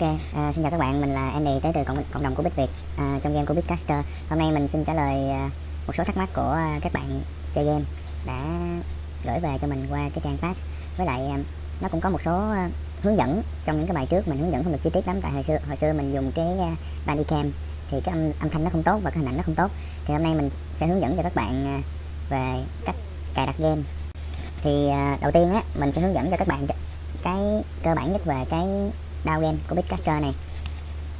Ok, à, xin chào các bạn, mình là Andy tới từ cộng, cộng đồng của Bích Việt à, trong game của Bitcaster. Hôm nay mình xin trả lời à, một số thắc mắc của à, các bạn chơi game đã gửi về cho mình qua cái trang page. Với lại à, nó cũng có một số à, hướng dẫn trong những cái bài trước mình hướng dẫn không được chi tiết lắm tại hồi xưa hồi xưa mình dùng cái à, Bandicam thì cái âm, âm thanh nó không tốt và cái hình ảnh nó không tốt. Thì hôm nay mình sẽ hướng dẫn cho các bạn à, về cách cài đặt game. Thì à, đầu tiên á mình sẽ hướng dẫn cho các bạn cái cơ bản nhất về cái down game của Bitcaster này.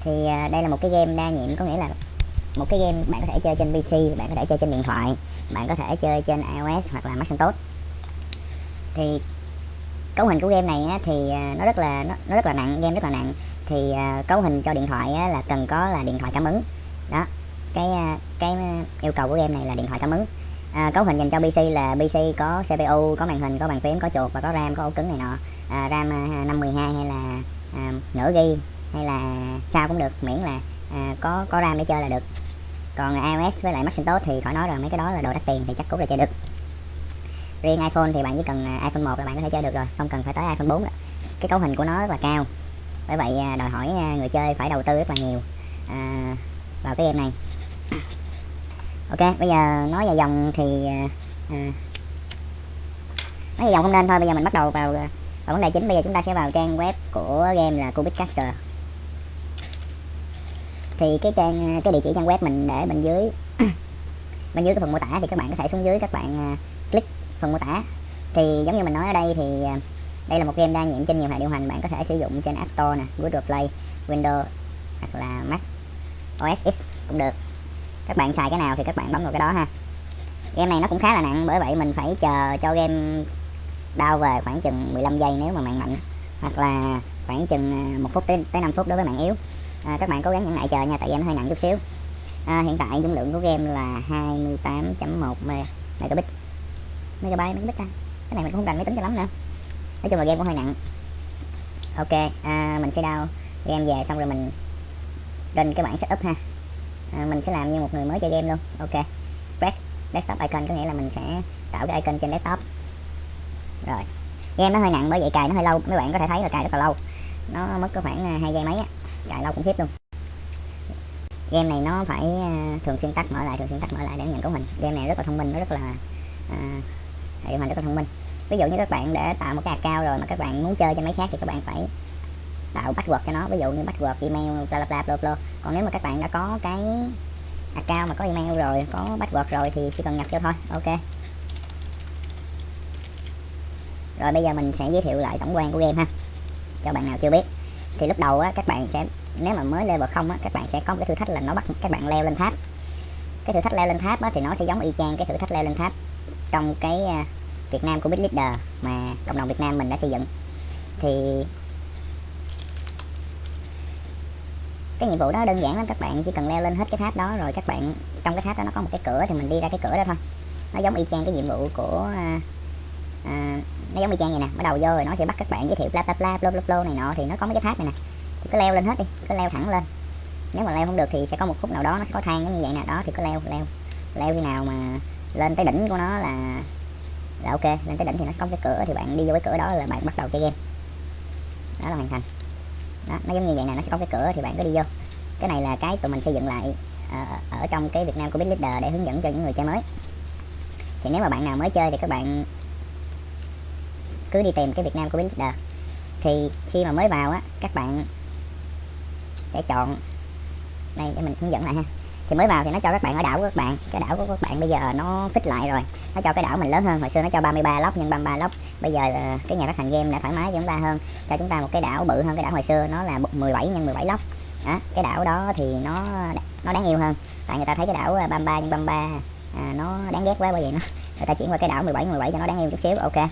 Thì à, đây là một cái game đa nhiệm có nghĩa là một cái game bạn có thể chơi trên PC bạn có thể chơi trên điện thoại bạn có thể chơi trên iOS hoặc là Macintosh thì cấu hình của game này á, thì à, nó rất là nó, nó rất là nặng game rất là nặng. Thì uh, cấu hình cho điện thoại á, là cần có là điện thoại cảm ứng. Đó cái cái yêu cầu của game này là điện thoại cảm ứng. À, cấu hình dành cho PC là PC có CPU có màn hình có bàn phím có chuột và có RAM có ổ cứng này nọ. À, RAM 512 hay là à, nửa ghi hay là sao cũng được miễn là à, có có RAM để chơi là được. Còn iOS với lại Macintosh thì khỏi nói rồi mấy cái đó là đồ đắt tiền thì chắc cũng là chơi được. Riêng iPhone thì bạn chỉ cần à, iPhone 1 là bạn có thể chơi được rồi không cần phải tới iPhone 4 nữa. cái cấu hình của nó rất là cao. Bởi vậy à, đòi hỏi à, người chơi phải đầu tư rất là nhiều à, vào cái game này. Ok bây giờ nói về dòng thì à, nói về dòng không nên thôi bây giờ mình bắt đầu vào và vấn đề chính bây giờ chúng ta sẽ vào trang web của game là Cubitcaster. Thì cái trang, cái địa chỉ trang web mình để bên dưới bên dưới cái phần mô tả thì các bạn có thể xuống dưới các bạn à, click phần mô tả. Thì giống như mình nói ở đây thì à, đây là một game đa nhiệm trên nhiều hệ điều hành. Bạn có thể sử dụng trên App Store nè, Google Play, Windows hoặc là Mac OS X cũng được. Các bạn xài cái nào thì các bạn bấm vào cái đó ha. Game này nó cũng khá là nặng, bởi vậy mình phải chờ cho game đau về khoảng chừng 15 giây nếu mà mạng mạnh hoặc là khoảng chừng à, một phút tới, tới 5 phút đối với mạng yếu. À, các bạn cố gắng nhẫn nại chờ nha tại game nó hơi nặng chút xíu. À, hiện tại dung lượng của game là 28.1 megabit megabyte megabit ta. Cái này mình cũng không rành máy tính cho lắm nữa. Nói chung là game cũng hơi nặng. Ok à, mình sẽ đau game về xong rồi mình lên cái bảng setup ha. À, mình sẽ làm như một người mới chơi game luôn. Ok. Press desktop icon có nghĩa là mình sẽ tạo cái icon trên desktop rồi. Game nó hơi nặng bởi vậy cài nó hơi lâu. Mấy bạn có thể thấy là cài rất là lâu. Nó mất có khoảng à, hai giây mấy á. Cài lâu cũng khiếp luôn. Game này nó phải à, thường xuyên tắt mở lại thường xuyên tắt mở lại để nhận cấu hình. Game này rất là thông minh nó rất là à, điều hành rất là thông minh. Ví dụ như các bạn để tạo một cái account rồi mà các bạn muốn chơi trên máy khác thì các bạn phải tạo password cho nó. Ví dụ như password email bla bla bla bla. Còn nếu mà các bạn đã có cái account mà có email rồi có password rồi thì chỉ cần nhập cho thôi. Ok rồi bây giờ mình sẽ giới thiệu lại tổng quan của game ha. Cho bạn nào chưa biết. Thì lúc đầu á, các bạn sẽ, nếu mà mới level không á, các bạn sẽ có một cái thử thách là nó bắt các bạn leo lên tháp. Cái thử thách leo lên tháp á, thì nó sẽ giống y chang cái thử thách leo lên tháp trong cái à, Việt Nam của Big Leader mà cộng đồng Việt Nam mình đã xây dựng. Thì cái nhiệm vụ đó đơn giản lắm, các bạn chỉ cần leo lên hết cái tháp đó, rồi các bạn, trong cái tháp đó nó có một cái cửa thì mình đi ra cái cửa đó thôi. Nó giống y chang cái nhiệm vụ của à, à, nó giống như trang vậy nè bắt đầu vô rồi nó sẽ bắt các bạn giới thiệu bla bla bla bla bla bla này nọ thì nó có mấy cái tháp này nè. Thì cứ leo lên hết đi cứ leo thẳng lên. Nếu mà leo không được thì sẽ có một khúc nào đó nó sẽ có thang giống như vậy nè đó thì cứ leo leo. Leo khi nào mà lên tới đỉnh của nó là là ok lên tới đỉnh thì nó có cái cửa thì bạn đi vô cái cửa đó là bạn bắt đầu chơi game. Đó là hoàn thành. Đó nó giống như vậy nè nó sẽ có cái cửa thì bạn cứ đi vô. Cái này là cái tụi mình xây dựng lại uh, ở trong cái Việt Nam của Big Leader để hướng dẫn cho những người chơi mới. Thì nếu mà bạn nào mới chơi thì các bạn cứ đi tìm cái Việt Nam của Big đờ thì khi mà mới vào á các bạn sẽ chọn đây để mình hướng dẫn lại ha. Thì mới vào thì nó cho các bạn ở đảo của các bạn. Cái đảo của các bạn bây giờ nó fix lại rồi. Nó cho cái đảo mình lớn hơn. Hồi xưa nó cho 33 lốc nhân 33 lốc bây giờ cái nhà phát hành game đã thoải mái cho chúng ta hơn. Cho chúng ta một cái đảo bự hơn cái đảo hồi xưa nó là 17 nhân 17 lốc. Đó, cái đảo đó thì nó nó đáng yêu hơn. Tại người ta thấy cái đảo à, 33 nhân 33 à, nó đáng ghét quá bởi vậy nó người ta chuyển qua cái đảo 17 17 cho nó đáng yêu chút xíu ok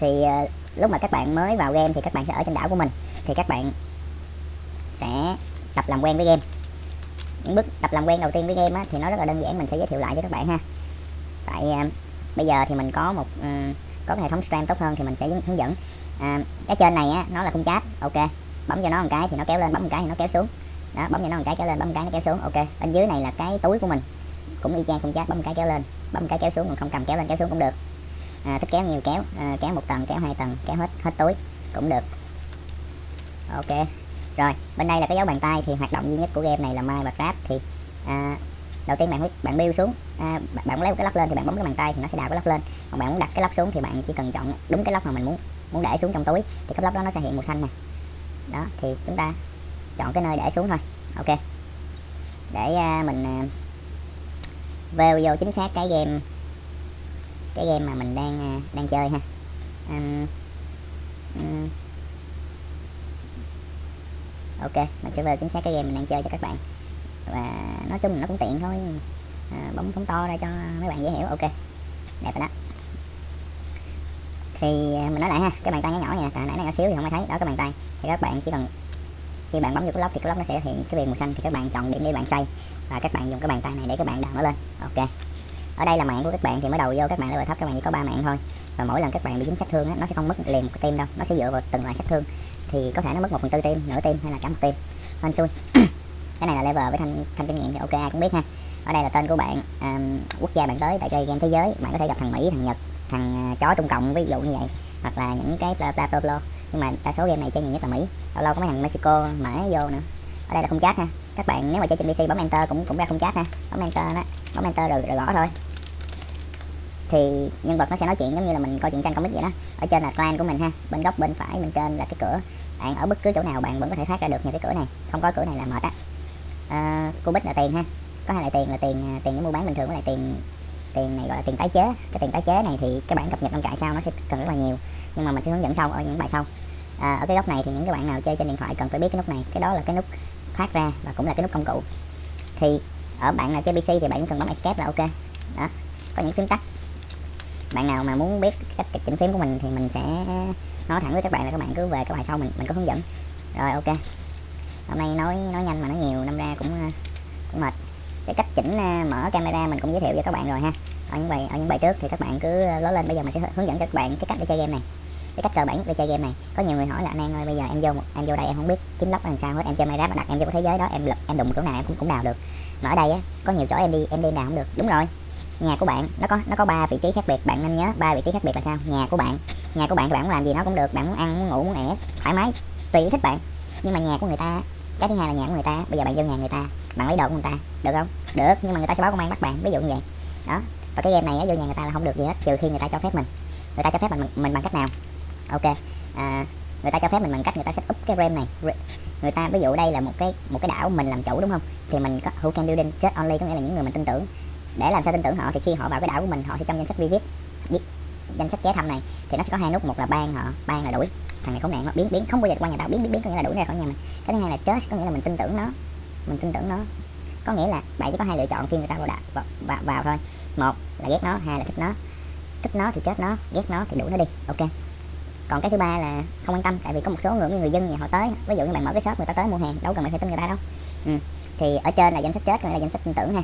thì uh, lúc mà các bạn mới vào game thì các bạn sẽ ở trên đảo của mình. Thì các bạn sẽ tập làm quen với game. Những bước tập làm quen đầu tiên với game á, thì nó rất là đơn giản mình sẽ giới thiệu lại cho các bạn ha. Tại uh, bây giờ thì mình có một um, có cái hệ thống stream tốt hơn thì mình sẽ hướng dẫn. À, cái trên này á, nó là khung chat ok. Bấm cho nó một cái thì nó kéo lên bấm một cái thì nó kéo xuống. Đó bấm cho nó một cái kéo lên bấm một cái nó kéo xuống ok. Bên dưới này là cái túi của mình. Cũng y chang khung chat bấm một cái kéo lên bấm một cái kéo xuống còn không cầm kéo lên kéo xuống cũng được à, thích kéo nhiều kéo. À, kéo một tầng kéo hai tầng kéo hết hết túi cũng được. Ok rồi. Bên đây là cái dấu bàn tay thì hoạt động duy nhất của game này là mai và grab thì à, đầu tiên bạn bạn build xuống. À, bạn, bạn lấy một cái lóc lên thì bạn bấm cái bàn tay thì nó sẽ đào cái lóc lên. Còn bạn muốn đặt cái lóc xuống thì bạn chỉ cần chọn đúng cái lóc mà mình muốn muốn để xuống trong túi thì cái lóc đó nó sẽ hiện màu xanh nè. Đó thì chúng ta chọn cái nơi để xuống thôi. Ok. Để à, mình à, vào vô chính xác cái game cái game mà mình đang à, đang chơi ha. Um, um, ok mình sẽ vào chính xác cái game mình đang chơi cho các bạn. Và nói chung nó cũng tiện thôi à, bấm phóng to ra cho mấy bạn dễ hiểu. Ok đẹp rồi đó. Thì à, mình nói lại ha cái bàn tay nhỏ nhỏ nha tại nãy nó nhỏ xíu thì không ai thấy. Đó cái bàn tay. Thì các bạn chỉ cần khi bạn bấm vào cái lock thì cái lock nó sẽ hiện cái viền màu xanh. Thì các bạn chọn điểm để bạn xây. Và các bạn dùng cái bàn tay này để các bạn đào nó lên. Ok ở đây là mạng của các bạn thì mới đầu vô các bạn level thấp các bạn chỉ có ba mạng thôi. Và mỗi lần các bạn bị dính sát thương á, nó sẽ không mất liền một tim đâu nó sẽ dựa vào từng loại sát thương. Thì có thể nó mất một phần tư tim nửa tim hay là cả một tim. Hên xui cái này là level với thanh thanh kinh nghiệm thì ok ai cũng biết ha. Ở đây là tên của bạn um, quốc gia bạn tới tại chơi game thế giới. Bạn có thể gặp thằng mỹ thằng nhật thằng uh, chó trung cộng ví dụ như vậy. Hoặc là những cái bla bla bla, bla. nhưng mà đa số game này chơi nhiều nhất là mỹ. Lâu lâu có mấy thằng mexico mã vô nữa. Ở đây là không chat ha. Các bạn nếu mà chơi trên pc bấm enter cũng cũng ra không chat ha. Bấm enter đó bấm enter rồi, rồi gõ thôi thì nhân vật nó sẽ nói chuyện giống như là mình coi chuyện tranh comic vậy đó. Ở trên là clan của mình ha bên góc bên phải bên trên là cái cửa. Bạn ở bất cứ chỗ nào bạn vẫn có thể thoát ra được nhờ cái cửa này không có cửa này là mệt á. À, bích là tiền ha có hai loại tiền là tiền à, tiền để mua bán bình thường với lại tiền tiền này gọi là tiền tái chế. Cái tiền tái chế này thì các bạn cập nhật trong trại sau nó sẽ cần rất là nhiều. Nhưng mà mình sẽ hướng dẫn sau ở những bài sau. À, ở cái góc này thì những cái bạn nào chơi trên điện thoại cần phải biết cái nút này. Cái đó là cái nút thoát ra và cũng là cái nút công cụ. Thì ở bạn nào chơi pc thì bạn chỉ cần bấm escape là ok. Đó có những phím tắt bạn nào mà muốn biết cách chỉnh phím của mình thì mình sẽ nói thẳng với các bạn là các bạn cứ về các bài sau mình mình có hướng dẫn. Rồi, ok. Hôm nay nói nói nhanh mà nói nhiều năm ra cũng uh, cũng mệt. Cái cách chỉnh uh, mở camera mình cũng giới thiệu cho các bạn rồi ha. Ở những bài, ở những bài trước thì các bạn cứ uh, lớn lên. Bây giờ mình sẽ hướng dẫn cho các bạn cái cách để chơi game này. Cái cách cơ bản để chơi game này. Có nhiều người hỏi là anh An ơi, bây giờ em vô em vô đây em không biết kiếm lóc làm sao hết, em chơi Minecraft đặt em vô cái thế giới đó, em em đụng chỗ nào em cũng cũng đào được. Mà ở đây á, có nhiều chỗ em đi em đi đào không được. Đúng rồi nhà của bạn nó có nó có ba vị trí khác biệt bạn nên nhớ ba vị trí khác biệt là sao? Nhà của bạn. Nhà của bạn bạn muốn làm gì nó cũng được bạn muốn ăn muốn ngủ muốn ẻ thoải mái tùy thích bạn. Nhưng mà nhà của người ta cái thứ hai là nhà của người ta bây giờ bạn vô nhà người ta bạn lấy đồ của người ta được không? Được nhưng mà người ta sẽ báo công an bắt bạn ví dụ như vậy. Đó và cái game này á, vô nhà người ta là không được gì hết trừ khi người ta cho phép mình. Người ta cho phép mình mình bằng cách nào? Ok à, người ta cho phép mình bằng cách người ta sẽ up cái RAM này. Người ta ví dụ đây là một cái một cái đảo mình làm chủ đúng không? Thì mình có who can building chết only có nghĩa là những người mình tin tưởng để làm sao tin tưởng họ thì khi họ vào cái đảo của mình họ sẽ trong danh sách visit. Danh sách ghé thăm này. Thì nó sẽ có hai nút một là ban họ ban là đuổi. Thằng này khốn nạn nó biến biến không bao giờ qua nhà tao biến biến biến có nghĩa là đuổi ra khỏi nhà mình. Cái thứ hai là trust có nghĩa là mình tin tưởng nó. Mình tin tưởng nó. Có nghĩa là bạn chỉ có hai lựa chọn khi người ta vào, đảo, vào, vào, vào thôi. Một là ghét nó hai là thích nó. Thích nó thì chết nó ghét nó thì đuổi nó đi. Ok. Còn cái thứ ba là không quan tâm tại vì có một số người người dân nhà họ tới. Ví dụ như bạn mở cái shop người ta tới mua hàng đâu cần phải tin người ta đâu. Ừ. thì ở trên là danh sách chết còn là danh sách tin tưởng ha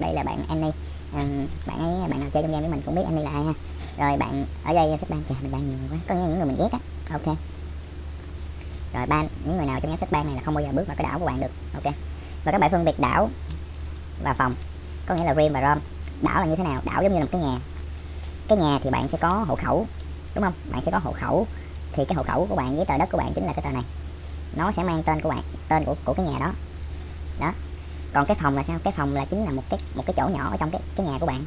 đây là bạn Annie. À, bạn ấy bạn nào chơi trong game với mình cũng biết Annie là ai ha. Rồi bạn ở đây xếp sách ban chà mình ban nhiều quá. Có những người mình ghét á. Ok. Rồi ban những người nào trong nhóm sách ban này là không bao giờ bước vào cái đảo của bạn được. Ok. Và các bạn phân biệt đảo và phòng. Có nghĩa là rim và rom. Đảo là như thế nào? Đảo giống như là một cái nhà. Cái nhà thì bạn sẽ có hộ khẩu đúng không? Bạn sẽ có hộ khẩu. Thì cái hộ khẩu của bạn với tờ đất của bạn chính là cái tờ này. Nó sẽ mang tên của bạn tên của của cái nhà đó. Đó còn cái phòng là sao? Cái phòng là chính là một cái một cái chỗ nhỏ ở trong cái cái nhà của bạn.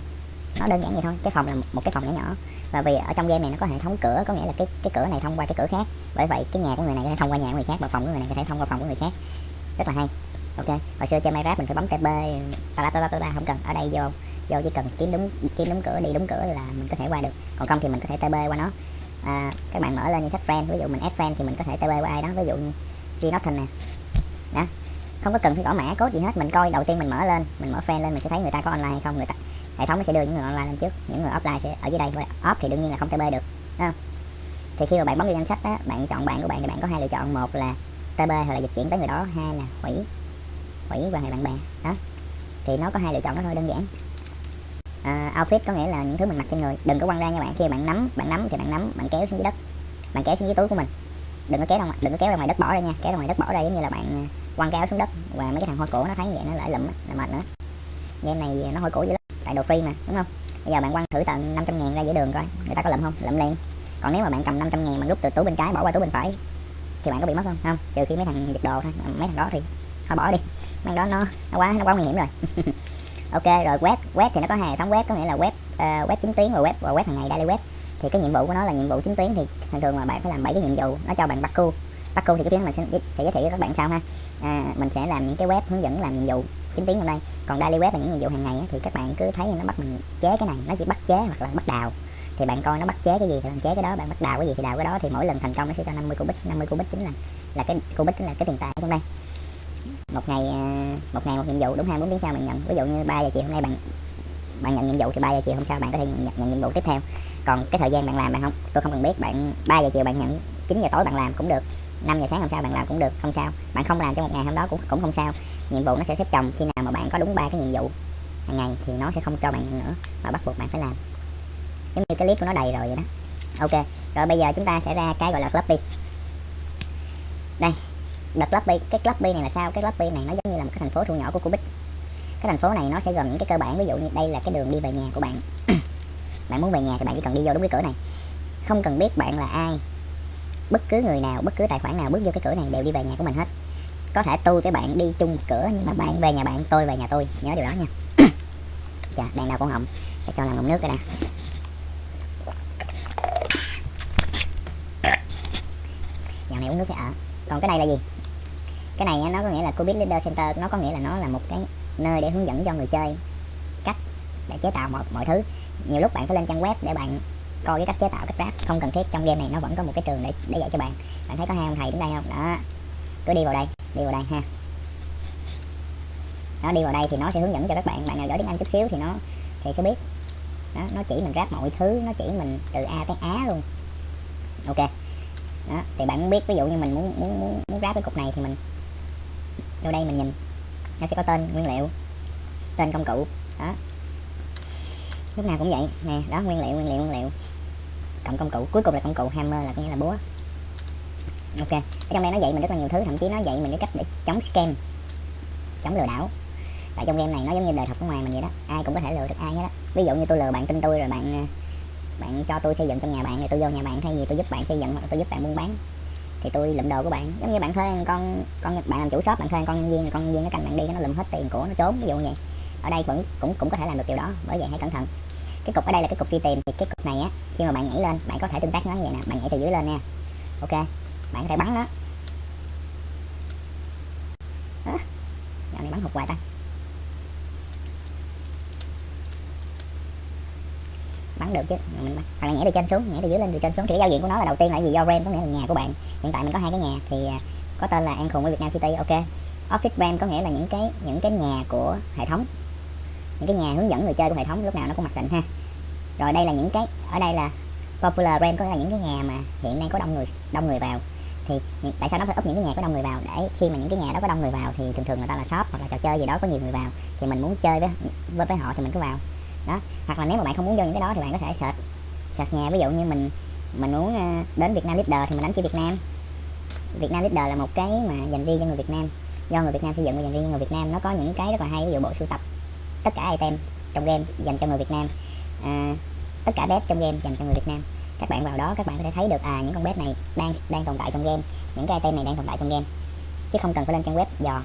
Nó đơn giản vậy thôi. Cái phòng là một cái phòng nhỏ nhỏ. Và vì ở trong game này nó có hệ thống cửa có nghĩa là cái cái cửa này thông qua cái cửa khác. Bởi vậy cái nhà của người này có thể thông qua nhà của người khác và phòng của người này có thể thông qua phòng của người khác. Rất là hay. Ok. Hồi xưa chơi Minecraft mình phải bấm TP ta ta ta không cần. Ở đây vô vô chỉ cần kiếm đúng kiếm đúng cửa đi đúng cửa là mình có thể qua được. Còn không thì mình có thể TP qua nó. À, các bạn mở lên danh sách friend. Ví dụ mình add friend thì mình có thể TP qua ai đó. Ví dụ như G Norton nè. Đó không có cần phải gõ mã cốt gì hết. Mình coi đầu tiên mình mở lên mình mở fan lên mình sẽ thấy người ta có online hay không. Người ta hệ thống nó sẽ đưa những người online lên trước. Những người offline sẽ ở dưới đây. Off thì đương nhiên là không TB được. Không? thì khi mà bạn bấm vào danh sách đó bạn chọn bạn của bạn thì bạn có hai lựa chọn. Một là TB hoặc là dịch chuyển tới người đó. Hai là hủy. Hủy quan hệ bạn bè. Đó. Thì nó có hai lựa chọn đó thôi đơn giản. Uh, outfit có nghĩa là những thứ mình mặc trên người. Đừng có quăng ra nha bạn. Khi bạn nắm bạn nắm thì bạn nắm bạn kéo xuống dưới đất. Bạn kéo xuống dưới túi của mình đừng có kéo ra ngoài đừng có kéo ra ngoài đất bỏ ra nha. Kéo ra ngoài đất bỏ ra giống như là bạn à, quăng cái áo xuống đất. Và mấy cái thằng hôi cổ nó thấy vậy nó lại lụm là mệt nữa. Game này nó hôi cổ dữ lắm. Tại đồ free mà đúng không? Bây giờ bạn quăng thử tận 500 ngàn ra giữa đường coi. Người ta có lụm không? Lụm liền. Còn nếu mà bạn cầm 500 ngàn bạn rút từ túi bên trái bỏ qua túi bên phải thì bạn có bị mất không? Không trừ khi mấy thằng giật đồ thôi. Mấy thằng đó thì thôi bỏ đi. Mấy đó nó nó quá nó quá nguy hiểm rồi. Ok rồi web web thì nó có hai hệ thống web có nghĩa là web uh, web chính tuyến và web và web hàng ngày daily web thì cái nhiệm vụ của nó là nhiệm vụ chính tuyến thì thường thường là bạn phải làm bảy cái nhiệm vụ. Nó cho bạn bắt cu bắt cu thì cái tiếng mình sẽ, sẽ giới thiệu cho các bạn sau ha. À, mình sẽ làm những cái web hướng dẫn làm nhiệm vụ chính tuyến trong đây. Còn daily web là những nhiệm vụ hàng ngày thì các bạn cứ thấy nó bắt mình chế cái này. Nó chỉ bắt chế hoặc là bắt đào. Thì bạn coi nó bắt chế cái gì thì bạn chế cái đó bạn bắt đào cái gì thì đào cái đó. Thì mỗi lần thành công nó sẽ cho 50 cubit 50 cubit chính là là cái cubit chính là cái tiền tài trong đây một ngày à, một ngày một nhiệm vụ đúng 24 tiếng sau bạn nhận. Ví dụ như 3 giờ chiều hôm nay bạn bạn nhận nhiệm vụ thì 3 giờ chiều hôm sau bạn có thể nhận, nhận, nhận nhiệm vụ tiếp theo. Còn cái thời gian bạn làm bạn không? Tôi không cần biết bạn 3 giờ chiều bạn nhận 9 giờ tối bạn làm cũng được 5 giờ sáng hôm sau bạn làm cũng được không sao. Bạn không làm trong một ngày hôm đó cũng cũng không sao. Nhiệm vụ nó sẽ xếp chồng khi nào mà bạn có đúng ba cái nhiệm vụ hàng ngày thì nó sẽ không cho bạn nhận nữa mà bắt buộc bạn phải làm. Giống như cái clip của nó đầy rồi vậy đó. Ok rồi bây giờ chúng ta sẽ ra cái gọi là club đây đợt floppy cái floppy này là sao? Cái floppy này nó giống như là một cái thành phố thu nhỏ của Cubic cái thành phố này nó sẽ gồm những cái cơ bản, ví dụ như đây là cái đường đi về nhà của bạn. Bạn muốn về nhà thì bạn chỉ cần đi vô đúng cái cửa này. Không cần biết bạn là ai. Bất cứ người nào, bất cứ tài khoản nào bước vô cái cửa này đều đi về nhà của mình hết. Có thể tôi với bạn đi chung cửa, nhưng mà bạn về nhà bạn, tôi về nhà tôi. Nhớ điều đó nha. Dạ đèn đào con họng. Để cho làm ngụm nước cái nè. Dạo này uống nước cái ở còn cái này là gì? Cái này nó có nghĩa là covid Leader Center, nó có nghĩa là nó là một cái nơi để hướng dẫn cho người chơi cách để chế tạo mọi, mọi thứ. Nhiều lúc bạn phải lên trang web để bạn coi cái cách chế tạo cách ráp không cần thiết trong game này nó vẫn có một cái trường để để dạy cho bạn. Bạn thấy có hai ông thầy đứng đây không? Đó. Cứ đi vào đây đi vào đây ha. Nó đi vào đây thì nó sẽ hướng dẫn cho các bạn. Bạn nào giỏi tiếng anh chút xíu thì nó thì sẽ biết. Đó, nó chỉ mình ráp mọi thứ nó chỉ mình từ a tới á luôn. Ok. Đó thì bạn muốn biết ví dụ như mình muốn muốn muốn, muốn ráp cái cục này thì mình vô đây mình nhìn nó sẽ có tên, nguyên liệu. Tên công cụ. Đó. Lúc nào cũng vậy. Nè, đó, nguyên liệu nguyên liệu nguyên liệu. Cộng công cụ. Cuối cùng là công cụ hammer là có nghĩa là búa. Ok. Ở trong đây nó dạy mình rất là nhiều thứ. Thậm chí nó dạy mình cái cách để chống scam. Chống lừa đảo. Tại trong game này nó giống như đời thật ở ngoài mình vậy đó. Ai cũng có thể lừa được ai hết đó ví dụ như tôi lừa bạn tin tôi rồi bạn à, bạn cho tôi xây dựng trong nhà bạn thì tôi vô nhà bạn thay vì tôi giúp bạn xây dựng hoặc tôi giúp bạn buôn bán thì tôi lụm đồ của bạn. Giống như bạn thuê con con bạn làm chủ shop, bạn thuê con nhân viên con nhân viên nó canh bạn đi, nó lụm hết tiền của nó trốn, ví dụ như vậy. Ở đây vẫn, cũng cũng có thể làm được điều đó, bởi vậy hãy cẩn thận. Cái cục, ở đây là cái cục đi tìm. Thì cái cục này á, khi mà bạn nhảy lên, bạn có thể tương tác nó như vậy nè. Bạn nhảy từ dưới lên nha. Ok, bạn có thể bắn nó. Đó. dạo này bắn hụt hoài ta. Bắn được chứ. Mình bắn. hoặc là nhảy từ trên xuống nhảy từ dưới lên từ trên xuống. Thì cái giao diện của nó là đầu tiên là gì? Do RAM có nghĩa là nhà của bạn. Hiện tại mình có hai cái nhà thì à, có tên là An khùng với Việt Nam City ok. Office RAM có nghĩa là những cái những cái nhà của hệ thống. Những cái nhà hướng dẫn người chơi của hệ thống lúc nào nó cũng mặc định ha. Rồi đây là những cái ở đây là popular RAM có nghĩa là những cái nhà mà hiện đang có đông người đông người vào. Thì tại sao nó phải úp những cái nhà có đông người vào? Để khi mà những cái nhà đó có đông người vào thì thường thường người ta là shop hoặc là trò chơi gì đó có nhiều người vào. Thì mình muốn chơi với với, với họ thì mình cứ vào đó. Hoặc là nếu mà bạn không muốn vô những cái đó thì bạn có thể search search nhà. Ví dụ như mình mình muốn ờ, đến Việt Nam Leader thì mình đánh chữ Việt Nam. Việt Nam Leader là một cái mà dành riêng cho người Việt Nam. Do người Việt Nam xây dựng và dành riêng cho người Việt Nam. Nó có những cái rất là hay. Ví dụ bộ sưu tập tất cả item trong game dành cho người Việt Nam. À, tất cả bếp trong game dành cho người Việt Nam. Các bạn vào đó các bạn có thể thấy được à những con bếp này đang đang tồn tại trong game. Những cái item này đang tồn tại trong game. Chứ không cần phải lên trang web dò.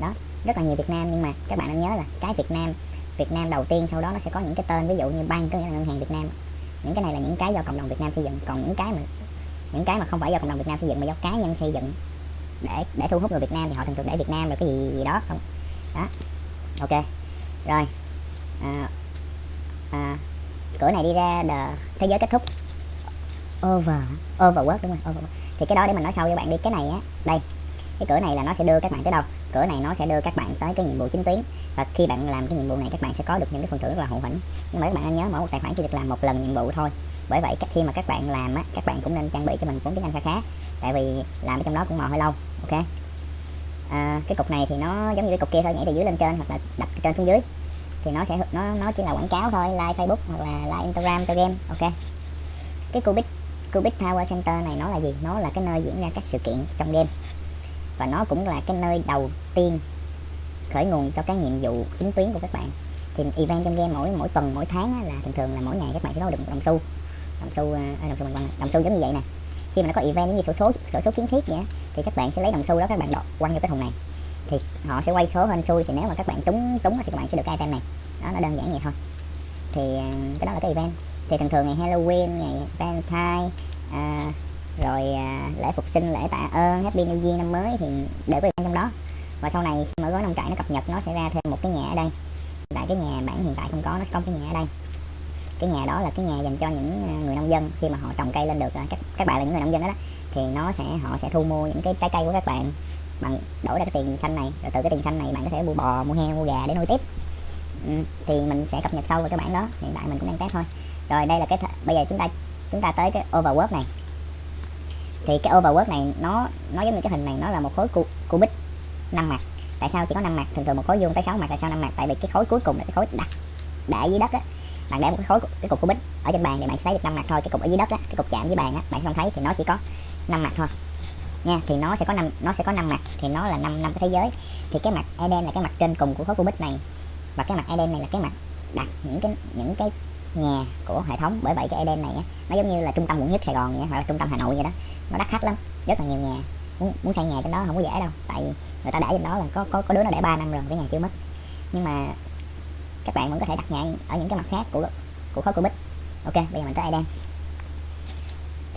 Đó. Rất là nhiều Việt Nam nhưng mà các bạn nên nhớ là cái Việt Nam Việt Nam đầu tiên sau đó nó sẽ có những cái tên ví dụ như bank có nghĩa là ngân hàng Việt Nam. Những cái này là những cái do cộng đồng Việt Nam xây dựng. Còn những cái mà những cái mà không phải do cộng đồng Việt Nam xây dựng mà do cá nhân xây dựng để để thu hút người Việt Nam thì họ thường thường để Việt Nam rồi cái gì, gì đó không? Đó. Ok. Rồi. À, à, cửa này đi ra the thế giới kết thúc. Over. Overwork đúng không overwork. thì cái đó để mình nói sau với bạn đi. Cái này á đây cái cửa này là nó sẽ đưa các bạn tới đâu? Cửa này nó sẽ đưa các bạn tới cái nhiệm vụ chính tuyến. Và khi bạn làm cái nhiệm vụ này các bạn sẽ có được những cái phần thưởng rất là hậu hĩnh. Nhưng mà các bạn nên nhớ mỗi một tài khoản chỉ được làm một lần nhiệm vụ thôi. Bởi vậy khi mà các bạn làm á các bạn cũng nên trang bị cho mình vốn tiếng anh khá khá. Tại vì làm ở trong đó cũng mò hơi lâu ok? À, cái cục này thì nó giống như cái cục kia thôi nhảy từ dưới lên trên hoặc là đập từ trên xuống dưới. Thì nó sẽ nó nó chỉ là quảng cáo thôi like facebook hoặc là like instagram cho game ok? Cái cubic cubic tower center này nó là gì? Nó là cái nơi diễn ra các sự kiện trong game và nó cũng là cái nơi đầu tiên khởi nguồn cho cái nhiệm vụ chính tuyến của các bạn. Thì event trong game mỗi mỗi tuần mỗi tháng là thường thường là mỗi ngày các bạn sẽ có được một đồng xu. Đồng xu à, à, đồng xu mình đồng xu giống như vậy nè. Khi mà nó có event giống như sổ số sổ số kiến thiết vậy thì các bạn sẽ lấy đồng xu đó các bạn đọt quăng vô cái thùng này. Thì họ sẽ quay số hên xui thì nếu mà các bạn trúng trúng thì các bạn sẽ được cái item này. Đó nó đơn giản vậy thôi. Thì à, cái đó là cái event. Thì thường thường ngày Halloween ngày Valentine uh, rồi à, lễ phục sinh lễ tạ ơn Happy New Year năm mới thì đều có trong đó. Và sau này khi mà gói nông trại nó cập nhật nó sẽ ra thêm một cái nhà ở đây. Tại cái nhà bản hiện tại không có nó sẽ có cái nhà ở đây. Cái nhà đó là cái nhà dành cho những à, người nông dân. Khi mà họ trồng cây lên được à, các các bạn là những người nông dân đó, đó thì nó sẽ họ sẽ thu mua những cái trái cây của các bạn bằng đổi ra cái tiền xanh này. Rồi từ cái tiền xanh này bạn có thể mua bò mua heo mua gà để nuôi tiếp. Ừ, thì mình sẽ cập nhật sâu vào cái bản đó hiện tại mình cũng đang test thôi. Rồi đây là cái bây giờ chúng ta chúng ta tới cái overwork này thì cái overwork này nó nó giống như cái hình này nó là một khối cu, cubic năm mặt tại sao chỉ có năm mặt thường thường một khối vuông tới 6 mặt tại sao năm mặt tại vì cái khối cuối cùng là cái khối đặt để dưới đất á. Bạn để một cái khối cái cục cubic ở trên bàn thì bạn sẽ thấy được năm mặt thôi. Cái cục ở dưới đất á cái cục chạm với bàn á bạn không thấy thì nó chỉ có năm mặt thôi. Nha thì nó sẽ có năm nó sẽ có năm mặt thì nó là năm năm cái thế giới. Thì cái mặt Eden là cái mặt trên cùng của khối cubic này. Và cái mặt Eden này là cái mặt đặt những cái những cái nhà của hệ thống. Bởi vậy cái Eden này á, nó giống như là trung tâm quận nhất Sài Gòn vậy, hoặc là trung tâm Hà Nội vậy đó nó đắt khách lắm rất là nhiều nhà. Muốn, muốn xây nhà trên đó không có dễ đâu tại người ta để trên đó là có có có đứa nó để 3 năm rồi cái nhà chưa mất. Nhưng mà các bạn vẫn có thể đặt nhà ở những cái mặt khác của của khối của bích, ok bây giờ mình tới Eden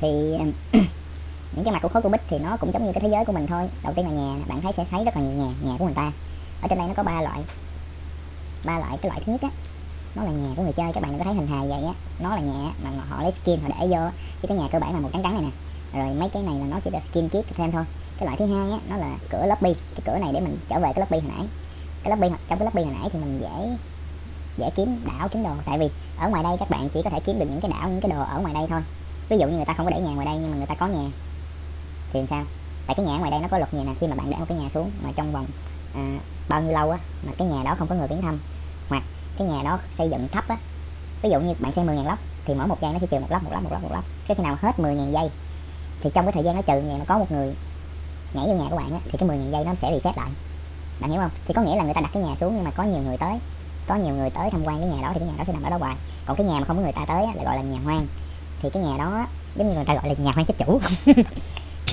thì những cái mặt của khối của bích thì nó cũng giống như cái thế giới của mình thôi. Đầu tiên là nhà bạn thấy sẽ thấy rất là nhiều nhà nhà của người ta. Ở trên đây nó có ba loại ba loại cái loại thứ nhất á nó là nhà của người chơi. Các bạn đừng có thấy hình hài vậy á. Nó là nhà mà họ lấy skin họ để vô chứ cái nhà cơ bản là một trắng trắng này nè rồi mấy cái này là nó chỉ là skin kit thêm thôi. Cái loại thứ hai á nó là cửa lobby. Cái cửa này để mình trở về cái lobby hồi nãy. Cái lobby trong cái lobby hồi nãy thì mình dễ dễ kiếm đảo kiếm đồ. Tại vì ở ngoài đây các bạn chỉ có thể kiếm được những cái đảo những cái đồ ở ngoài đây thôi. Ví dụ như người ta không có để nhà ngoài đây nhưng mà người ta có nhà thì làm sao? Tại cái nhà ngoài đây nó có luật nhà nè. Khi mà bạn để một cái nhà xuống mà trong vòng à, bao nhiêu lâu á mà cái nhà đó không có người viếng thăm hoặc cái nhà đó xây dựng thấp á ví dụ như bạn xây 10.000 lốc thì mỗi một giây nó sẽ trừ một lốc một lốc một lốc một lốc cái khi nào hết 10.000 giây thì trong cái thời gian nó trừ nhà mà có một người nhảy vô nhà của bạn á thì cái 10.000 giây nó sẽ reset lại. Bạn hiểu không? Thì có nghĩa là người ta đặt cái nhà xuống nhưng mà có nhiều người tới có nhiều người tới tham quan cái nhà đó thì cái nhà đó sẽ nằm ở đó hoài. Còn cái nhà mà không có người ta tới á, lại gọi là nhà hoang. Thì cái nhà đó giống như người ta gọi là nhà hoang chết chủ.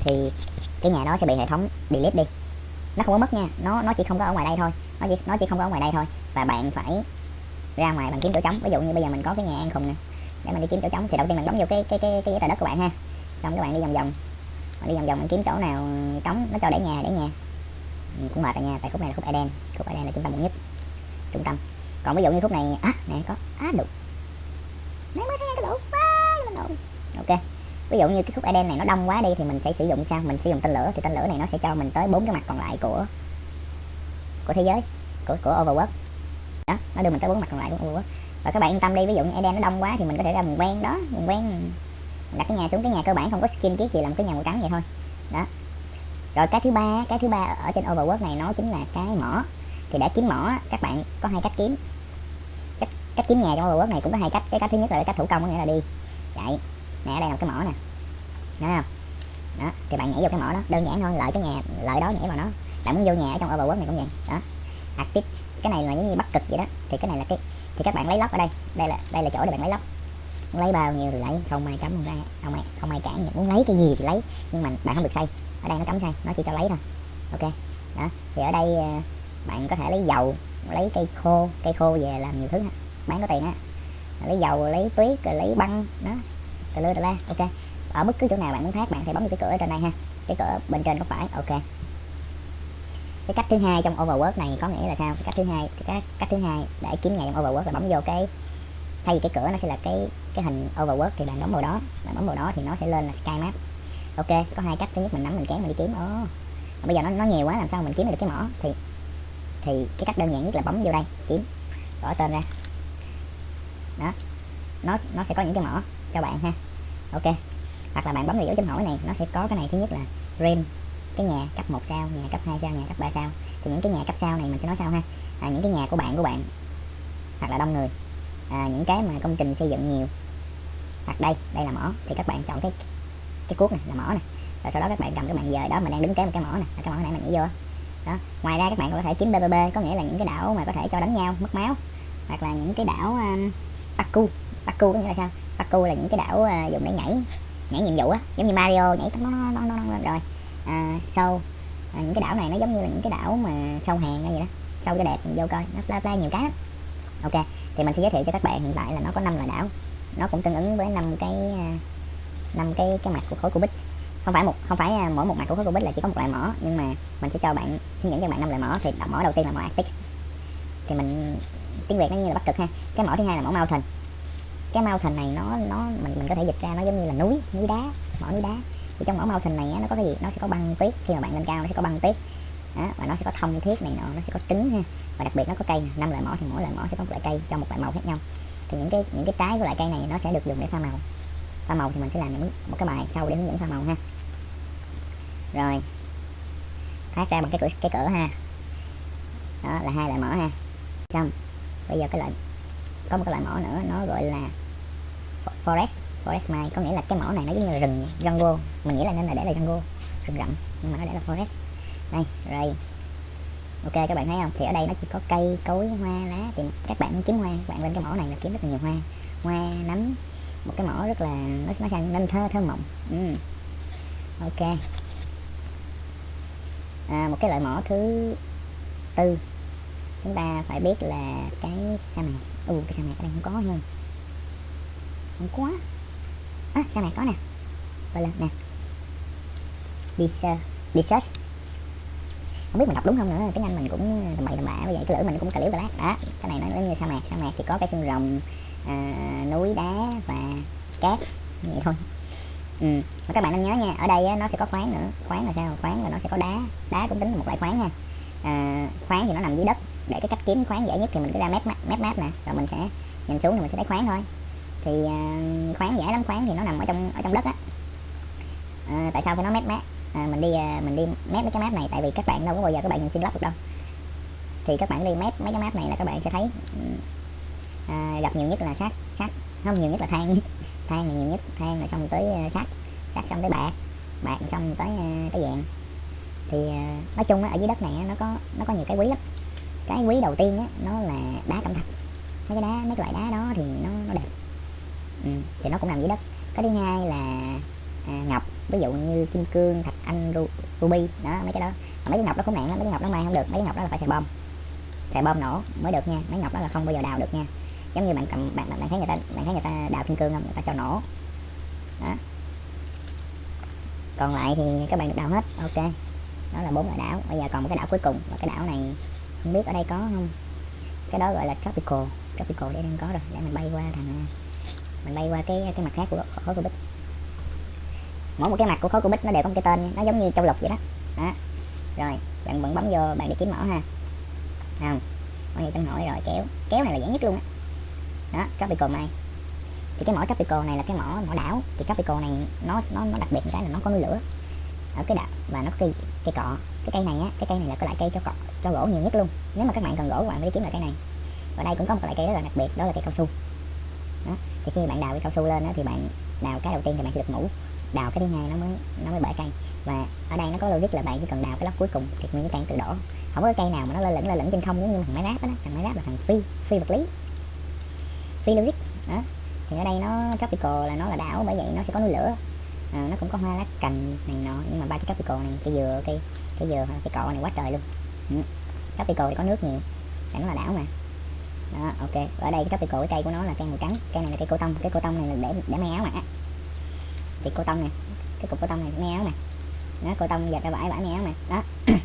Thì cái nhà đó sẽ bị hệ thống delete đi. Nó không có mất nha nó nó chỉ không có ở ngoài đây thôi. Nó chỉ nó chỉ không có ở ngoài đây thôi. Và bạn phải ra ngoài bạn kiếm chỗ trống. Ví dụ như bây giờ mình có cái nhà an khùng nè để mình đi kiếm chỗ trống thì đầu tiên mình bấm vô cái cái cái cái giấy tờ đất của bạn ha xong các bạn đi vòng vòng. Bạn đi vòng vòng bạn kiếm chỗ nào trống nó cho để nhà để nhà. Ừ, cũng mệt rồi nha tại khúc này là khúc Eden. Khúc Eden là trung tâm quận nhất trung tâm. Còn ví dụ như khúc này á nè có á được nãy mới thấy cái lỗ quá ok ví dụ như cái khúc Eden này nó đông quá đi thì mình sẽ sử dụng sao? Mình sử dụng tên lửa thì tên lửa này nó sẽ cho mình tới bốn cái mặt còn lại của của thế giới của của overworld. Đó nó đưa mình tới bốn mặt còn lại của overworld. Và các bạn yên tâm đi ví dụ như Eden nó đông quá thì mình có thể ra vùng quen đó vùng quen đặt cái nhà xuống cái nhà cơ bản, không có skin kiết gì làm cái nhà màu trắng vậy thôi. Đó. Rồi cái thứ ba, cái thứ ba ở trên overworld này, nó chính là cái mỏ. Thì để kiếm mỏ các bạn có hai cách kiếm. Cách cách kiếm nhà trong overworld này cũng có hai cách. Cái cách thứ nhất là cái cách thủ công, có nghĩa là đi. Chạy. Nè, ở đây là cái mỏ nè. Thấy không? Đó, thì bạn nhảy vô cái mỏ đó. Đơn giản thôi, lợi cái nhà, lợi đó nhảy vào nó. Bạn muốn vô nhà ở trong overworld này cũng vậy. Đó. Active. Cái này là giống như bắt cực vậy đó. Thì cái này là cái, thì các bạn lấy lóc ở đây. Đây là đây là chỗ để bạn lấy lóc lấy bao nhiêu thì lấy không ai cấm không ai không ai không ai cản muốn lấy cái gì thì lấy nhưng mà bạn không được xây ở đây nó cấm xây nó chỉ cho lấy thôi. Ok đó. Thì ở đây ờ, bạn có thể lấy dầu lấy cây khô cây khô về làm nhiều thứ bán có tiền á. Lấy dầu lấy tuyết rồi lấy băng đó. Tà lơ tà la ok. Ở bất cứ chỗ nào bạn muốn thác bạn thì bấm vào cái cửa ở trên đây ha. Cái cửa bên trên góc phải ok. Cái cách thứ hai trong overworld này có nghĩa là sao? Cái cách thứ hai cái cách, cách thứ hai để kiếm ngày trong overworld là bấm vô cái thay vì cái cửa nó sẽ là cái cái hình overwork thì bạn bấm vào đó. Bạn bấm vào đó thì nó sẽ lên là sky map. Ok có hai cách. Thứ nhất mình nắm mình kéo mình đi kiếm. Ồ. Bây giờ nó nó nhiều quá làm sao mình kiếm được cái mỏ? Thì thì cái cách đơn giản nhất là bấm vô đây kiếm. Gõ tên ra. Đó. Nó nó sẽ có những cái mỏ cho bạn ha. Ok. Hoặc là bạn bấm vào dấu chấm hỏi này nó sẽ có cái này. Thứ nhất là rim cái nhà cấp 1 sao nhà cấp 2 sao nhà cấp 3 sao. Thì những cái nhà cấp sao này mình sẽ nói sau ha. À, những cái nhà của bạn của bạn hoặc là đông người. À, những cái mà công trình xây dựng nhiều hoặc đây đây là mỏ. Thì các bạn chọn cái cái cuốc này là mỏ này. Rồi sau đó các bạn cầm cái bạn dời đó mình đang đứng kế một cái mỏ này. Cái mỏ này mình nhảy vô đó ngoài ra các bạn có thể kiếm BBB có nghĩa là những cái đảo mà có thể cho đánh nhau mất máu. Hoặc là những cái đảo um, Baku paku có nghĩa là sao? Paku là những cái đảo uh, dùng để nhảy nhảy nhiệm vụ á. Giống như Mario nhảy nó nó nó, nó, rồi à, sâu à, những cái đảo này nó giống như là những cái đảo mà sâu hàng hay gì đó. Sâu cho đẹp mình vô coi. Nó play, play nhiều cái lắm. Ok thì mình sẽ giới thiệu cho các bạn hiện tại là nó có năm loại đảo nó cũng tương ứng với năm cái à, năm cái cái mặt của khối Cubic không phải một không phải à, mỗi một mặt của khối Cubic là chỉ có một loại mỏ nhưng mà mình sẽ cho bạn hướng dẫn cho bạn năm loại mỏ. Thì mỏ đầu tiên là mỏ Arctic. Thì mình tiếng việt nó như là bắc cực ha. Cái mỏ thứ hai là mỏ mountain. Cái mountain này nó nó mình mình có thể dịch ra nó giống như là núi núi đá mỏ núi đá. Thì trong mỏ mountain này á, nó có cái gì? Nó sẽ có băng tuyết. Khi mà bạn lên cao nó sẽ có băng tuyết. Đó, và nó sẽ có thông thiết này nọ nó sẽ có trứng ha. Và đặc biệt nó có cây. Năm loại mỏ thì mỗi loại mỏ sẽ có một loại cây cho một loại màu khác nhau thì những cái những cái trái của loại cây này nó sẽ được dùng để pha màu. Pha màu thì mình sẽ làm những một cái bài sau để hướng dẫn pha màu ha. Rồi. Thoát ra bằng cái cửa cái cửa ha. Đó, là hai loại mỏ ha. Xong. Bây giờ cái loại, có một cái loại mỏ nữa, nó gọi là forest forest mine. Có nghĩa là cái mỏ này nó giống như là rừng, jungle. Mình nghĩ là nên là để là jungle, rừng rậm. Nhưng mà nó để là forest. Đây rồi ok các bạn thấy không? Thì ở đây nó chỉ có cây cối hoa lá thì các bạn muốn kiếm hoa. Các bạn lên cái mỏ này là kiếm rất là nhiều hoa. Hoa nấm một cái mỏ rất là nó nó sang nên thơ thơ mộng. Ừ. ok. À, một cái loại mỏ thứ tư. Chúng ta phải biết là cái sa mạc. Ừ cái sa mạc ở đây không có hơn không có. À, sa mạc có nè. Gọi là nè. Desert desert không biết mình đọc đúng không nữa tiếng anh mình cũng tầm bậy tầm bạ như vậy cái lưỡi mình cũng cà liếu cà lát. Đó cái này nó giống như sa mạc sa mạc thì có cái xương rồng à, núi đá và cát như vậy thôi. Ừ. các bạn nên nhớ nha ở đây á, nó sẽ có khoáng nữa. Khoáng là sao? Khoáng là nó sẽ có đá. Đá cũng tính là một loại khoáng nha à, khoáng thì nó nằm dưới đất. Để cái cách kiếm khoáng dễ nhất thì mình cứ ra mép mép map nè rồi mình sẽ nhìn xuống thì mình sẽ thấy khoáng thôi. Thì uh, khoáng dễ lắm khoáng thì nó nằm ở trong ở trong đất á. À, tại sao phải nói mép map? À, mình đi à, mình đi map mấy cái map này tại vì các bạn đâu có bao giờ các bạn nhìn xin lắp được đâu. Thì các bạn đi map mấy cái map này là các bạn sẽ thấy ừ, à, gặp nhiều nhất là sắt sắt không nhiều nhất là than than là nhiều nhất than rồi xong tới à, sắt sắt xong tới bạc bạc xong tới à, cái vàng. Thì nói chung á, ở dưới đất này á, nó có nó có nhiều cái quý lắm. Cái quý đầu tiên á, nó là đá cẩm thạch. Mấy cái đá mấy cái loại đá đó thì nó nó đẹp. Ừ, thì nó cũng nằm dưới đất. Cái thứ hai là à, ngọc ví dụ như kim cương thạch anh ru, ruby đó mấy cái đó. Mấy cái ngọc đó cũng nạn mấy cái ngọc đó mang không được mấy cái ngọc đó là phải xài bom. Xài bom nổ mới được nha mấy ngọc đó là không bao giờ đào được nha. Giống như bạn cầm bạn bạn thấy người ta bạn thấy người ta đào kim cương không? Người ta cho nổ. Đó. Còn lại thì các bạn được đào hết ok. Đó là bốn loại đảo bây giờ còn một cái đảo cuối cùng. Và cái đảo này không biết ở đây có không? Cái đó gọi là tropical tropical đây đang có rồi để mình bay qua thằng à, mình bay qua cái cái mặt khác của khối Rubik mỗi một cái mặt của khối Rubik nó đều có một cái tên nó giống như châu lục vậy đó. Đó. Rồi bạn vẫn bấm vô bạn đi kiếm mỏ ha. Không có nhiêu trong hỏi rồi kéo. Kéo này là dễ nhất luôn á. Đó. đó tropical này. Thì cái mỏ tropical này là cái mỏ mỏ đảo. Thì tropical này nó nó nó đặc biệt cái là nó có núi lửa ở cái đảo và nó cây cây cọ. Cái cây này á cái cây này là cái loại cây cho cọ cho gỗ nhiều nhất luôn. Nếu mà các bạn cần gỗ các bạn phải đi kiếm loại cây này. Và đây cũng có một loại cây rất là đặc biệt đó là cây cao su. Đó. thì khi bạn đào cái cao su lên đó, thì bạn đào cái đầu tiên thì bạn sẽ được ngủ đào cái thứ hai nó mới nó mới bể cây. Và ở đây nó có logic là bạn chỉ cần đào cái lóc cuối cùng thì nguyên cái cây tự đổ. Không có cây nào mà nó lơ lửng lơ lửng trên không giống như thằng máy ráp đó thằng máy ráp là thằng phi phi vật lý. Phi logic đó. Thì ở đây nó tropical là nó là đảo bởi vậy nó sẽ có núi lửa. À, nó cũng có hoa lá cành này nọ nhưng mà ba cái tropical này cây dừa cây cây dừa cây cọ này quá trời luôn. Ừ. tropical thì có nước nhiều tại nó là đảo mà. Đó ok. Ở đây cái tropical cái cây của nó là cây màu trắng cây này là cây cô tông cái cô tông này là để để may áo mặc á thì cô tông này, cái cục cô tông này may áo này, nó cô tông giật ra vải vải may áo này đó.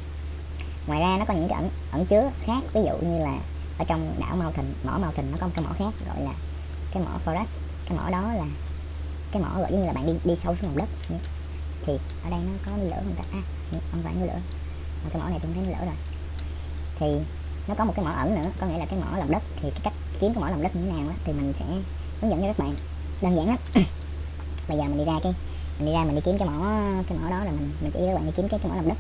Ngoài ra nó có những cái ẩn ẩn chứa khác ví dụ như là ở trong đảo Mountain mỏ Mountain nó có một cái mỏ khác gọi là cái mỏ forest. Cái mỏ đó là cái mỏ gọi như là bạn đi đi sâu xuống lòng đất. Thì ở đây nó có núi lửa không ta? À, không phải lửa. Mà cái mỏ này tôi thấy núi lửa rồi. Thì nó có một cái mỏ ẩn nữa có nghĩa là cái mỏ lòng đất. Thì cái cách kiếm cái mỏ lòng đất như thế nào đó, thì mình sẽ hướng dẫn cho các bạn. Đơn giản lắm. bây giờ mình đi ra cái mình đi ra mình đi kiếm cái mỏ cái mỏ đó là mình mình chỉ các bạn đi kiếm cái cái mỏ lòng đất.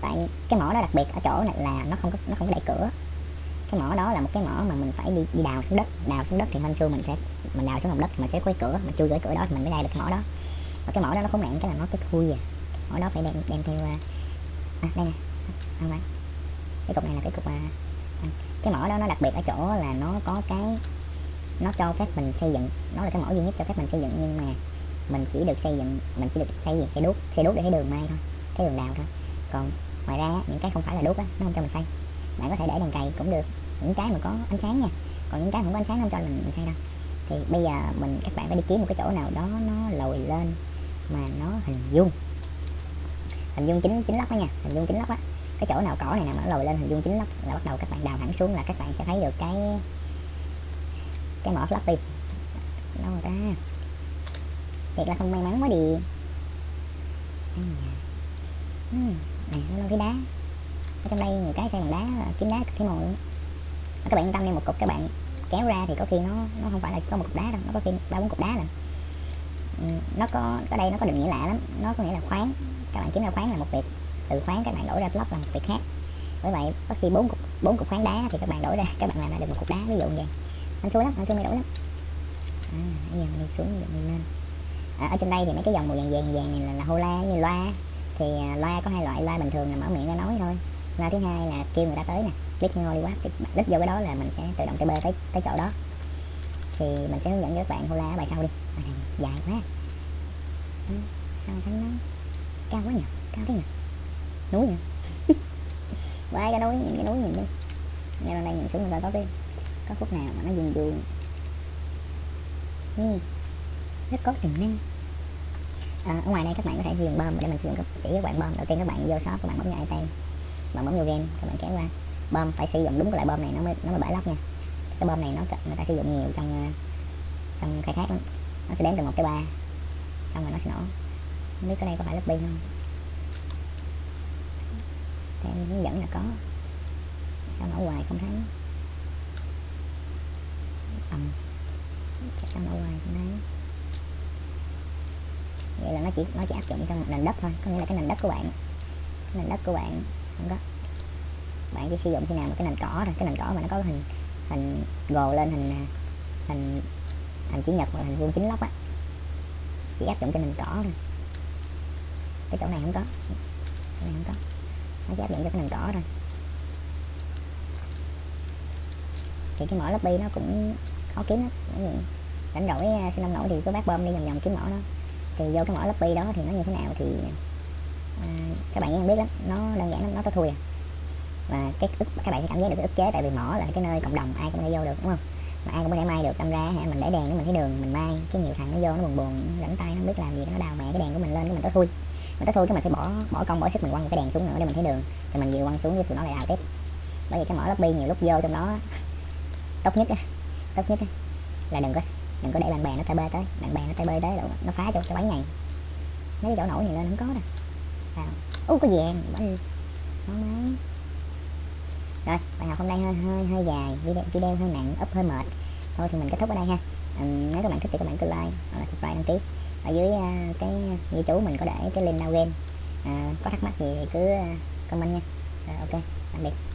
Tại cái mỏ đó đặc biệt ở chỗ này là nó không có nó không có đẩy cửa. Cái mỏ đó là một cái mỏ mà mình phải đi đi đào xuống đất đào xuống đất thì hên xui mình sẽ mình đào xuống lòng đất mình sẽ có cái cửa mà chui cái cửa đó thì mình mới ra được cái mỏ đó. Và cái mỏ đó nó không nạn cái là nó cái thui à. Mỏ đó phải đem đem theo à, à đây nè không phải. Cái cục này là cái cục à, à, cái mỏ đó nó đặc biệt ở chỗ là nó có cái nó cho phép mình xây dựng nó là cái mỏ duy nhất cho phép mình xây dựng nhưng mà mình chỉ được xây dựng mình chỉ được xây dựng xây đốt xây đốt để thấy đường may thôi cái đường đào thôi. Còn ngoài ra những cái không phải là đốt á nó không cho mình xây. Bạn có thể để đèn cày cũng được những cái mà có ánh sáng nha. Còn những cái không có ánh sáng không cho mình, mình xây đâu. Thì bây giờ mình các bạn phải đi kiếm một cái chỗ nào đó nó lồi lên mà nó hình vuông. Hình vuông chính chính lóc đó nha hình vuông chính lóc á. Cái chỗ nào cỏ này nè mà nó lồi lên hình vuông chính lóc là bắt đầu các bạn đào thẳng xuống là các bạn sẽ thấy được cái cái mỏ floppy đâu rồi ta thiệt là không may mắn quá đi. Ừ, này nó lâu cái đá. Ở trong đây nhiều cái xây bằng đá kiếm đá cái mồi. Luôn các bạn yên tâm nha một cục các bạn kéo ra thì có khi nó nó không phải là có một cục đá đâu nó có khi ba bốn cục đá lần nó có ở đây nó có định nghĩa lạ lắm. Nó có nghĩa là khoáng. Các bạn kiếm ra khoáng là một việc. Từ khoáng các bạn đổi ra block là một việc khác. Bởi vậy có khi bốn cục bốn cục khoáng đá thì các bạn đổi ra các bạn làm ra được một cục đá ví dụ vậy. Anh xui lắm anh xui mới đổi lắm. À, bây giờ mình đi xuống mình lên à, ở trên đây thì mấy cái dòng màu vàng vàng vàng này là, là hô la như loa. Thì à, loa có hai loại loa bình thường là mở miệng ra nói thôi. Loa thứ hai là kêu người ta tới nè click ngồi đi quá click vô cái đó là mình sẽ tự động TP tới tới chỗ đó. Thì mình sẽ hướng dẫn cho các bạn hô la bài sau đi. Bài này dài quá. Ừ, sao thấy nó? Cao quá nhỉ cao thế nhỉ? Núi nhỉ qua cái núi cái núi nhìn đi. Nghe lên đây nhìn xuống người ta có cái có phút nào mà nó dừng đường ừ rất có tiềm năng à, ở ngoài đây các bạn có thể sử dụng bơm để mình sử dụng chỉ các bạn bơm đầu tiên các bạn vô shop các bạn bấm vào item bạn bấm vô game các bạn kéo qua. Bơm phải sử dụng đúng cái loại bơm này nó mới nó mới bể lóc nha. Cái bơm này nó người ta sử dụng nhiều trong ờ, trong khai thác lắm. Nó sẽ đếm từ một tới ba xong rồi nó sẽ nổ. Không biết cái đây có phải lớp pin không theo hướng dẫn là có. Sao nổ hoài không thấy? Ầm. Sao nổ hoài không thấy? Vậy là nó chỉ nó chỉ áp dụng trong một nền đất thôi, có nghĩa là cái nền đất của bạn. Nền đất của bạn không có bạn chỉ sử dụng khi nào mà cái nền cỏ thôi, cái nền cỏ mà nó có hình hình gồ lên, hình à, hình hình chữ nhật hoặc hình vuông chính lóc á. Chỉ áp dụng cho nền cỏ thôi. Cái chỗ này không có. Chỗ này không có. Nó chỉ áp dụng cho cái nền cỏ thôi. Thì cái mỏ lobby nó cũng khó kiếm lắm. Rảnh rỗi xin ông nổi thì cứ bác bơm đi vòng vòng kiếm mỏ đó thì vô cái mỏ lobby đó thì nó như thế nào thì à, các bạn không biết lắm. Nó đơn giản lắm nó tới thui à. Và cái ức các bạn sẽ cảm giác được cái ức chế tại vì mỏ là cái nơi cộng đồng ai cũng có thể vô được đúng không? Mà ai cũng có thể may được đâm ra hả mình để đèn để mình thấy đường mình may cái nhiều thằng nó vô nó buồn buồn rảnh tay nó không biết làm gì nó đào mẹ cái đèn của mình lên cái mình tối thui. Mình tối thui cái mình phải bỏ bỏ công bỏ sức mình quăng cái đèn xuống nữa để mình thấy đường thì mình vừa quăng xuống với tụi nó lại đào tiếp. Bởi vì cái mỏ lobby nhiều lúc vô trong đó tốt nhất á tốt nhất á là đừng có đừng có để bạn bè nó tay bơi tới. Bạn bè nó tay bơi tới nó phá cho cái bánh này mấy cái chỗ nổi này lên không có đâu. Vào ú có vàng bánh ngon rồi bài học hôm nay hơi hơi hơi dài. Video, video hơi nặng ấp hơi mệt. Thôi thì mình kết thúc ở đây ha. Um, nếu các bạn thích thì các bạn cứ like hoặc là subscribe đăng ký. Ở dưới uh, cái ghi chú mình có để cái link download game. Uh, có thắc mắc gì thì cứ uh, comment nha. Rồi ok tạm biệt.